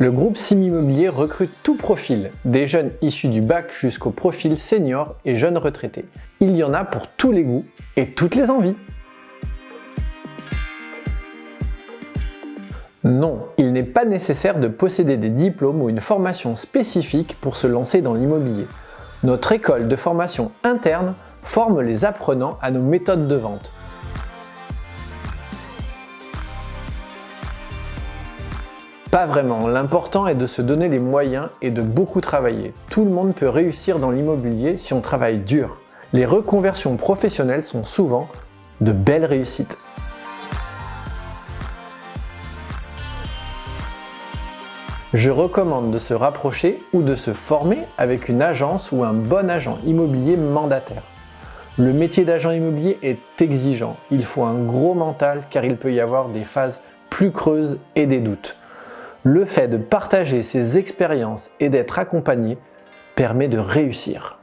Le groupe Sim Immobilier recrute tout profil, des jeunes issus du bac jusqu'au profil senior et jeunes retraités. Il y en a pour tous les goûts et toutes les envies. Non, il n'est pas nécessaire de posséder des diplômes ou une formation spécifique pour se lancer dans l'immobilier. Notre école de formation interne forme les apprenants à nos méthodes de vente. Pas vraiment, l'important est de se donner les moyens et de beaucoup travailler. Tout le monde peut réussir dans l'immobilier si on travaille dur. Les reconversions professionnelles sont souvent de belles réussites. Je recommande de se rapprocher ou de se former avec une agence ou un bon agent immobilier mandataire. Le métier d'agent immobilier est exigeant, il faut un gros mental car il peut y avoir des phases plus creuses et des doutes. Le fait de partager ses expériences et d'être accompagné permet de réussir.